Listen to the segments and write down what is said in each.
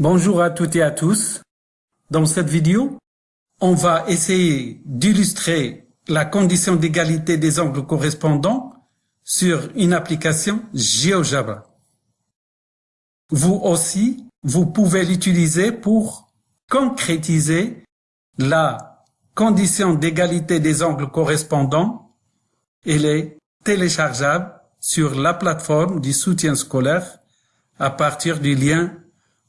Bonjour à toutes et à tous. Dans cette vidéo, on va essayer d'illustrer la condition d'égalité des angles correspondants sur une application GeoJava. Vous aussi, vous pouvez l'utiliser pour concrétiser la condition d'égalité des angles correspondants. Elle est téléchargeable sur la plateforme du soutien scolaire à partir du lien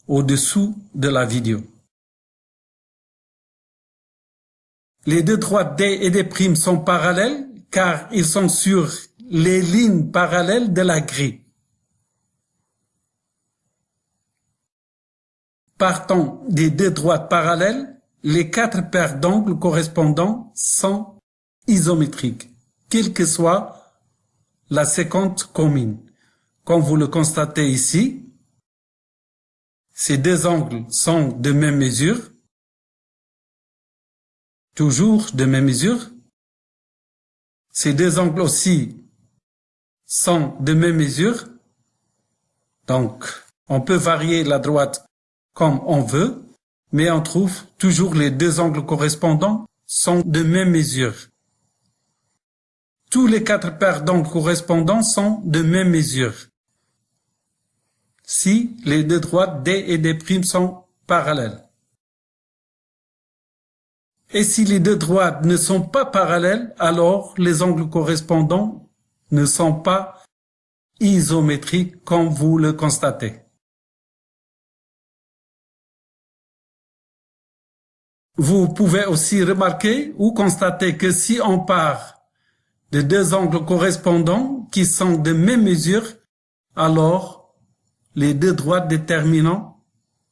au-dessous de la vidéo. Les deux droites D et D' sont parallèles car ils sont sur les lignes parallèles de la grille. Partant des deux droites parallèles, les quatre paires d'angles correspondants sont isométriques, quelle que soit la séquence commune. Comme vous le constatez ici, ces deux angles sont de même mesure, toujours de même mesure. Ces deux angles aussi sont de même mesure. Donc, on peut varier la droite comme on veut, mais on trouve toujours les deux angles correspondants sont de même mesure. Tous les quatre paires d'angles correspondants sont de même mesure si les deux droites D et D' sont parallèles. Et si les deux droites ne sont pas parallèles, alors les angles correspondants ne sont pas isométriques comme vous le constatez. Vous pouvez aussi remarquer ou constater que si on part de deux angles correspondants qui sont de même mesure, alors les deux droites déterminant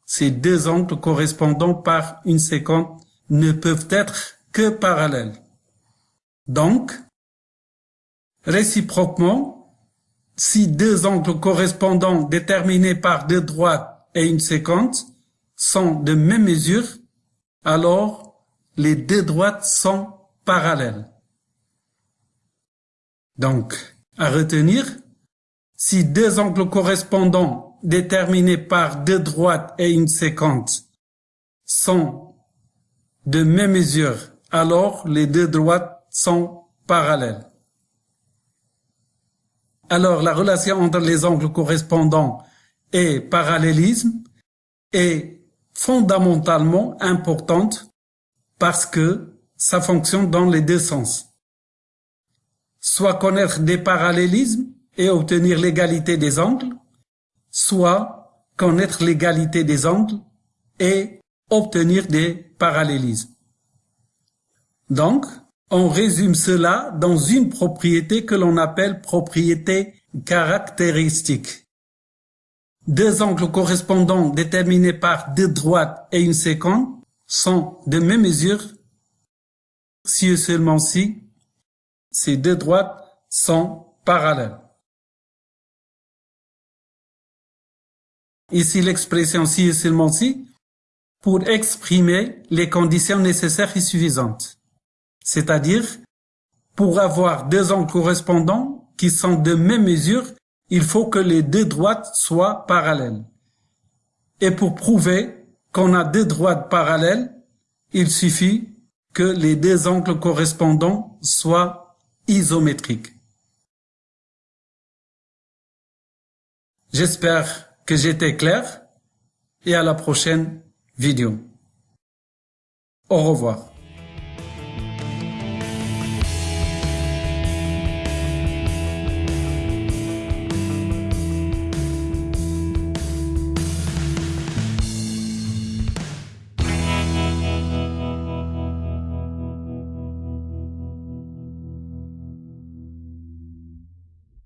ces deux angles correspondant par une séquence ne peuvent être que parallèles. Donc, réciproquement, si deux angles correspondants déterminés par deux droites et une séquence sont de même mesure, alors les deux droites sont parallèles. Donc, à retenir, si deux angles correspondants déterminés par deux droites et une séquence sont de même mesure, alors les deux droites sont parallèles. Alors la relation entre les angles correspondants et parallélisme est fondamentalement importante parce que ça fonctionne dans les deux sens. Soit connaître des parallélismes et obtenir l'égalité des angles, soit connaître l'égalité des angles et obtenir des parallélismes. Donc, on résume cela dans une propriété que l'on appelle propriété caractéristique. Deux angles correspondants déterminés par deux droites et une séquence sont de même mesure si et seulement si ces deux droites sont parallèles. Ici l'expression si et seulement si pour exprimer les conditions nécessaires et suffisantes. C'est-à-dire, pour avoir deux angles correspondants qui sont de même mesure, il faut que les deux droites soient parallèles. Et pour prouver qu'on a deux droites parallèles, il suffit que les deux angles correspondants soient isométriques. J'espère que j'étais clair et à la prochaine vidéo. Au revoir.